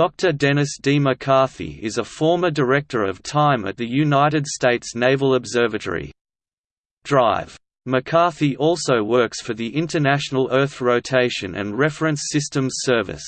Dr. Dennis D. McCarthy is a former Director of Time at the United States Naval Observatory. Drive. McCarthy also works for the International Earth Rotation and Reference Systems Service.